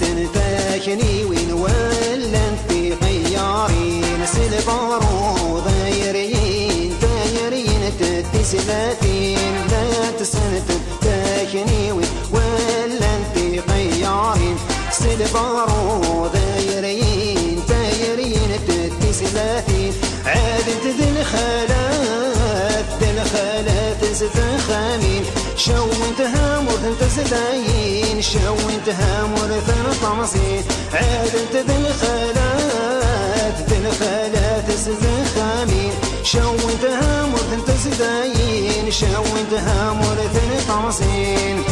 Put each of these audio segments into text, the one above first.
تنتاكني وين ولا في خيارين. سلبارو دايرين دايرين تتسلاتين لا تسنت تاكني وين ولا في خيارين. سلبارو دايرين دايرين تتسلاتين عادت ذي الخالات ذي الخالات زفخامين شو انت هامور انت زداين شو انت هامور ثنا طمسين عاد انت ذي الخالات ذي الخالات ستخامين شو انت هامور انت زداين شو انت هامور ثنا طمسين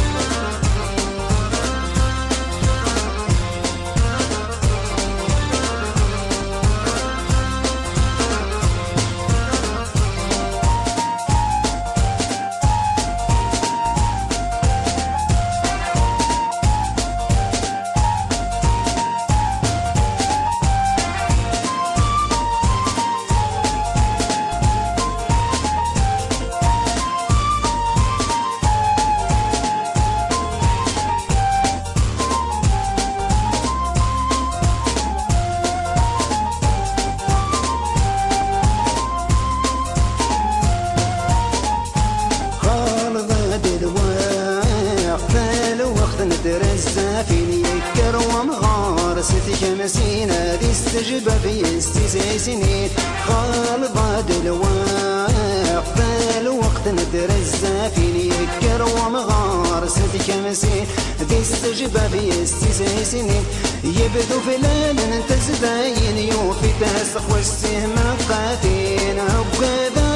ندرس فين يكر ومغار ستك مسينا دي استجب في استسع سنين. خالد الواق الوقت ندرس فين يكر ومغار ستك مسين دي استجب في استسع سنين. يبدو ليل أنت زداين يوفي تسخ والسهم قاتين. وكذا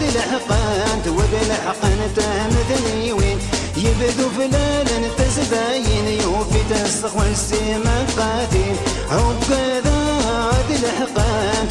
ذي الحقان تودي الحقان تهمثني وين؟ يبدو فلان تسخ والسيما قاتل أو كذا ذي الحقان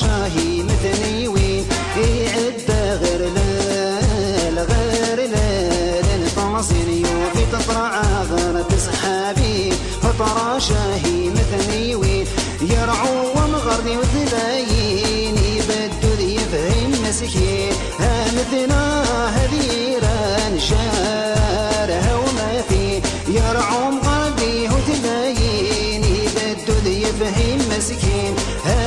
شاهي مثني وين يعدى غير ليل غير ليل. طاصين يوفي تطرع غير تسحابي. فطرى شاهي مثني وين يرعو ومغردي وذلاين يبدو ذي يفهم مسكين ها مثلا هذي ران شارها وما في يرعو مغردي وذلاين يبدو ذي يفهم مسكين ها